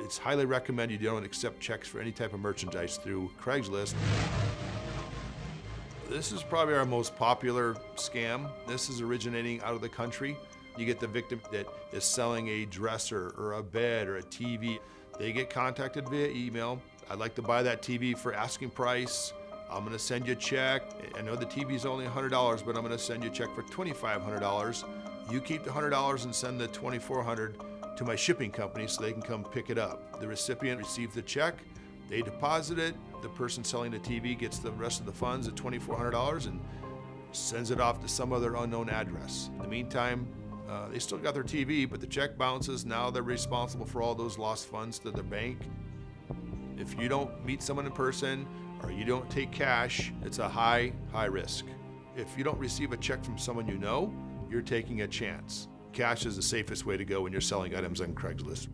It's highly recommended you don't accept checks for any type of merchandise through Craigslist. This is probably our most popular scam. This is originating out of the country. You get the victim that is selling a dresser or a bed or a TV. They get contacted via email. I'd like to buy that TV for asking price. I'm gonna send you a check. I know the TV's only $100, but I'm gonna send you a check for $2,500. You keep the $100 and send the $2,400 to my shipping company so they can come pick it up. The recipient receives the check, they deposit it, the person selling the TV gets the rest of the funds at $2,400 and sends it off to some other unknown address. In the meantime, uh, they still got their TV, but the check bounces. Now they're responsible for all those lost funds to their bank. If you don't meet someone in person or you don't take cash, it's a high, high risk. If you don't receive a check from someone you know, you're taking a chance. Cash is the safest way to go when you're selling items on Craigslist.